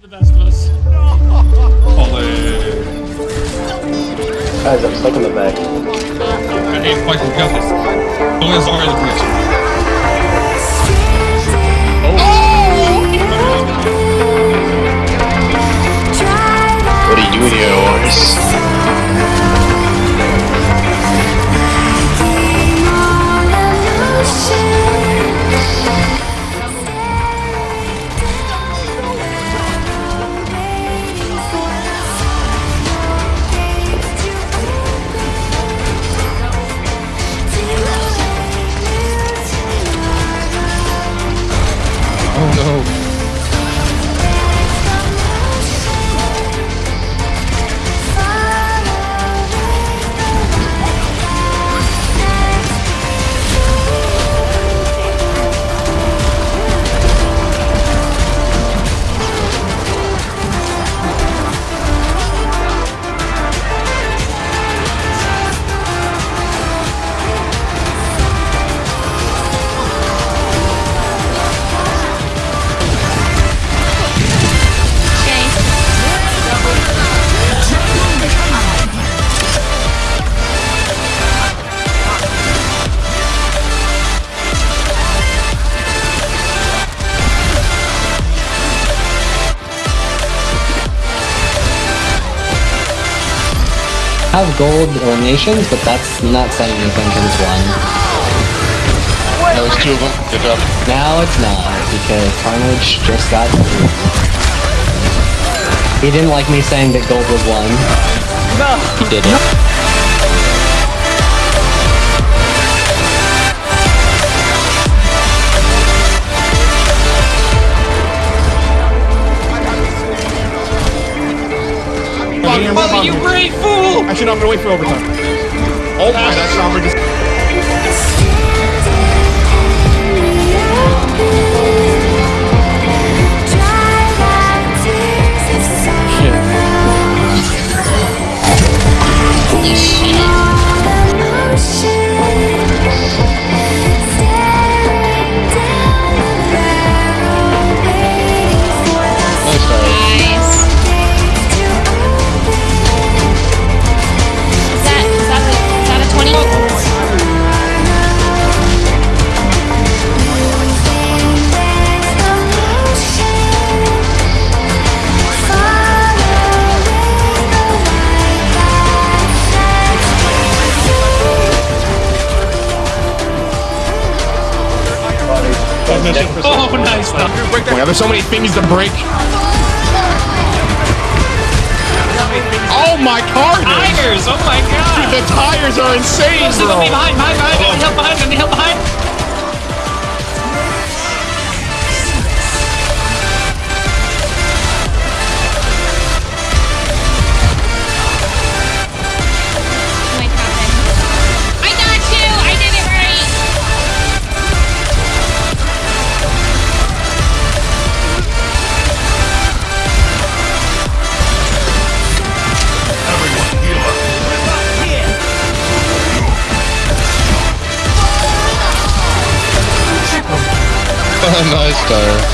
The best of us. Ollie. Guys, I'm stuck in the back. Hey, Michael, you got this. Only as long as the bridge. What are you doing here, Oris? Oh no. Have gold eliminations, but that's not saying anything because it's one. That was two of them. Good job. Now it's not, because Carnage just got through. He didn't like me saying that gold was one. No. He did it. Mother, you great fool! Actually, no, I'm gonna wait for overtime. Oh my, that Sombra Oh, nice. Break that. There's so many things to break. Oh my Carnage! Tires! Oh my god! The tires are insane, me bro. behind, behind, behind! Let me help behind, me help behind! nice start.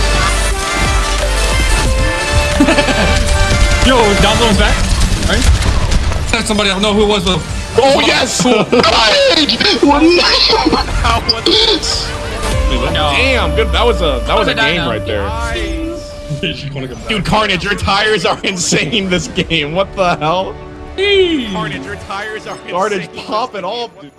Yo, down zone's back. Right? Said somebody, I don't know who it was, but. Oh yes! Carnage! Damn, good. That was a that was a game right there. Dude, Carnage, your tires are insane this game. What the hell? Carnage, your tires are Carnage popping off. Dude.